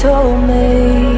told me.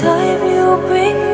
Time you bring